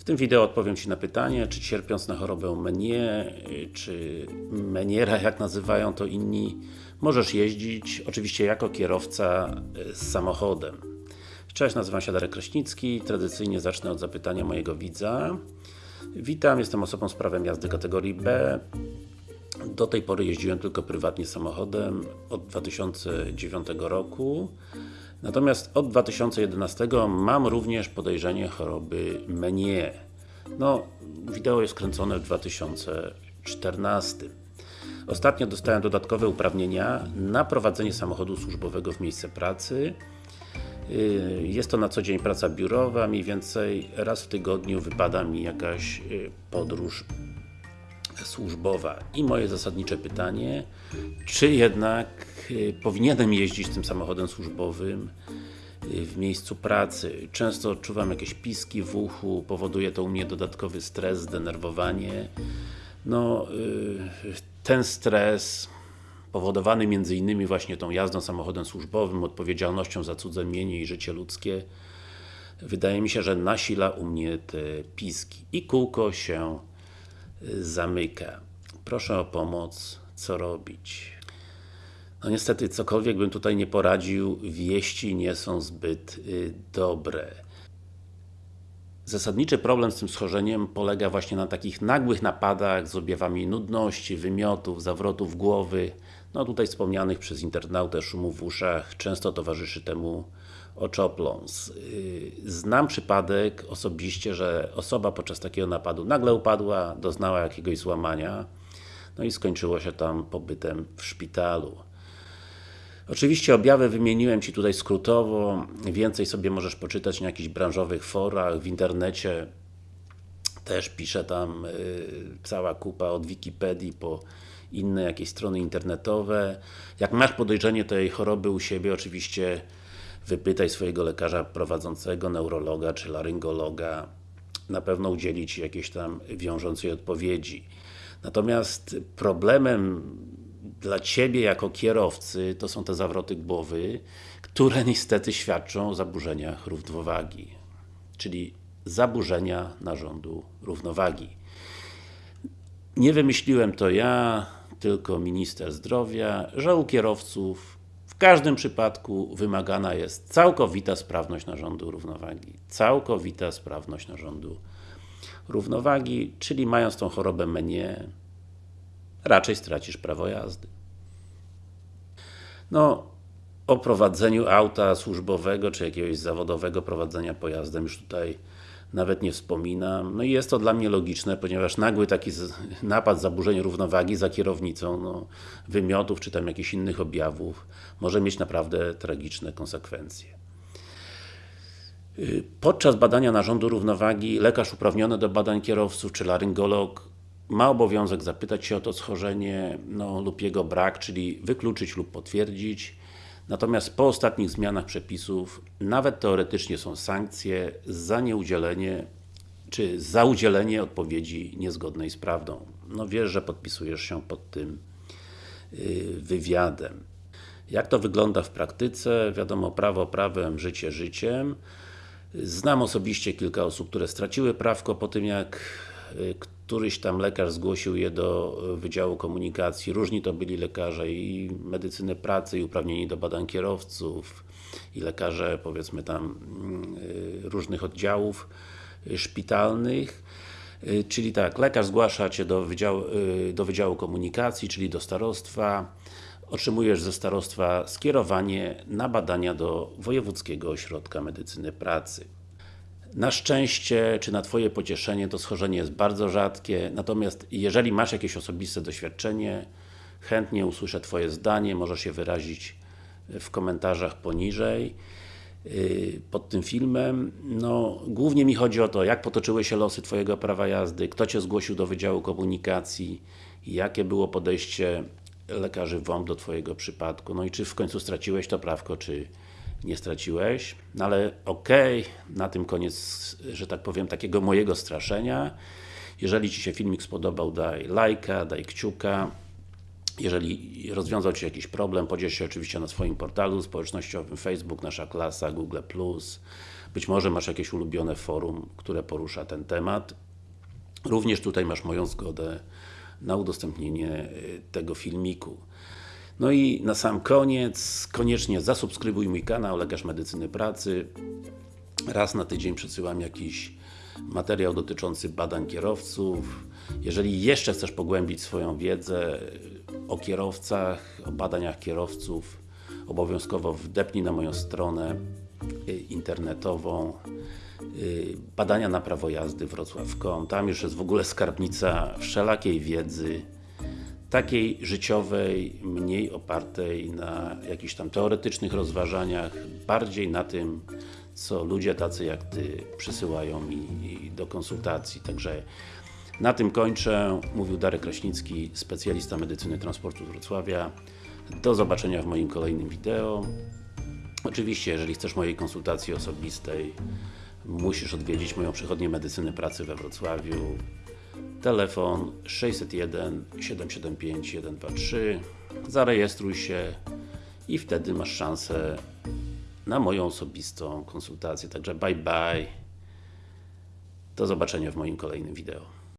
W tym wideo odpowiem Ci na pytanie, czy cierpiąc na chorobę Meniere, czy Meniera, jak nazywają to inni, możesz jeździć, oczywiście jako kierowca z samochodem. Cześć, nazywam się Darek Kraśnicki, tradycyjnie zacznę od zapytania mojego widza. Witam, jestem osobą z prawem jazdy kategorii B. Do tej pory jeździłem tylko prywatnie samochodem od 2009 roku. Natomiast od 2011 mam również podejrzenie choroby Meniere. No, wideo jest kręcone w 2014. Ostatnio dostałem dodatkowe uprawnienia na prowadzenie samochodu służbowego w miejsce pracy. Jest to na co dzień praca biurowa, mniej więcej raz w tygodniu wypada mi jakaś podróż służbowa. I moje zasadnicze pytanie, czy jednak powinienem jeździć tym samochodem służbowym w miejscu pracy. Często odczuwam jakieś piski w uchu, powoduje to u mnie dodatkowy stres, zdenerwowanie. No, ten stres powodowany między innymi właśnie tą jazdą samochodem służbowym, odpowiedzialnością za cudze mienie i życie ludzkie wydaje mi się, że nasila u mnie te piski i kółko się zamyka. Proszę o pomoc, co robić? No niestety, cokolwiek bym tutaj nie poradził, wieści nie są zbyt y, dobre. Zasadniczy problem z tym schorzeniem polega właśnie na takich nagłych napadach z objawami nudności, wymiotów, zawrotów głowy, no tutaj wspomnianych przez internautę szumów w uszach, często towarzyszy temu oczopląs. Znam przypadek osobiście, że osoba podczas takiego napadu nagle upadła, doznała jakiegoś złamania, no i skończyło się tam pobytem w szpitalu. Oczywiście objawy wymieniłem Ci tutaj skrótowo, więcej sobie możesz poczytać na jakichś branżowych forach, w internecie też pisze tam cała kupa od Wikipedii po inne jakieś strony internetowe. Jak masz podejrzenie tej choroby u siebie, oczywiście wypytaj swojego lekarza prowadzącego, neurologa czy laryngologa. Na pewno udzieli Ci jakiejś tam wiążącej odpowiedzi. Natomiast problemem dla Ciebie jako kierowcy to są te zawroty głowy, które niestety świadczą o zaburzeniach równowagi. Czyli zaburzenia narządu równowagi. Nie wymyśliłem to ja, tylko minister zdrowia, że u kierowców każdym przypadku wymagana jest całkowita sprawność narządu równowagi. Całkowita sprawność narządu równowagi, czyli mając tą chorobę Meniere, raczej stracisz prawo jazdy. No, o prowadzeniu auta służbowego, czy jakiegoś zawodowego prowadzenia pojazdem już tutaj nawet nie wspominam. No i jest to dla mnie logiczne, ponieważ nagły taki napad, zaburzeń równowagi za kierownicą, no, wymiotów, czy tam jakichś innych objawów, może mieć naprawdę tragiczne konsekwencje. Podczas badania narządu równowagi lekarz uprawniony do badań kierowców, czy laryngolog ma obowiązek zapytać się o to schorzenie no, lub jego brak, czyli wykluczyć lub potwierdzić. Natomiast po ostatnich zmianach przepisów, nawet teoretycznie są sankcje za nieudzielenie, czy za udzielenie odpowiedzi niezgodnej z prawdą. No wiesz, że podpisujesz się pod tym wywiadem. Jak to wygląda w praktyce? Wiadomo, prawo prawem, życie życiem. Znam osobiście kilka osób, które straciły prawko po tym, jak któryś tam lekarz zgłosił je do Wydziału Komunikacji. Różni to byli lekarze i medycyny pracy, i uprawnieni do badań kierowców, i lekarze powiedzmy tam różnych oddziałów szpitalnych. Czyli tak, lekarz zgłasza Cię do Wydziału, do Wydziału Komunikacji, czyli do starostwa, otrzymujesz ze starostwa skierowanie na badania do Wojewódzkiego Ośrodka Medycyny Pracy. Na szczęście, czy na Twoje pocieszenie, to schorzenie jest bardzo rzadkie, natomiast jeżeli masz jakieś osobiste doświadczenie, chętnie usłyszę Twoje zdanie, możesz je wyrazić w komentarzach poniżej pod tym filmem. No, głównie mi chodzi o to, jak potoczyły się losy Twojego prawa jazdy, kto Cię zgłosił do Wydziału Komunikacji, jakie było podejście lekarzy WOMP do Twojego przypadku, no i czy w końcu straciłeś to prawko, czy nie straciłeś, no ale okej, okay, na tym koniec, że tak powiem, takiego mojego straszenia. Jeżeli Ci się filmik spodobał, daj lajka, daj kciuka. jeżeli rozwiązał Ci jakiś problem, podziel się oczywiście na swoim portalu społecznościowym Facebook, Nasza Klasa, Google+. Być może masz jakieś ulubione forum, które porusza ten temat. Również tutaj masz moją zgodę na udostępnienie y, tego filmiku. No i na sam koniec, koniecznie zasubskrybuj mój kanał Lekarz Medycyny Pracy. Raz na tydzień przesyłam jakiś materiał dotyczący badań kierowców. Jeżeli jeszcze chcesz pogłębić swoją wiedzę o kierowcach, o badaniach kierowców, obowiązkowo wdepnij na moją stronę y, internetową y, badania na prawo jazdy wrocław.com. Tam już jest w ogóle skarbnica wszelakiej wiedzy, takiej życiowej, mniej opartej na jakichś tam teoretycznych rozważaniach, bardziej na tym, co ludzie tacy jak Ty przysyłają mi do konsultacji. Także na tym kończę. Mówił Darek Kraśnicki, specjalista medycyny transportu z Wrocławia. Do zobaczenia w moim kolejnym wideo. Oczywiście, jeżeli chcesz mojej konsultacji osobistej, musisz odwiedzić moją przychodnię medycyny pracy we Wrocławiu. Telefon 601 775 123 Zarejestruj się i wtedy masz szansę na moją osobistą konsultację. Także bye bye. Do zobaczenia w moim kolejnym wideo.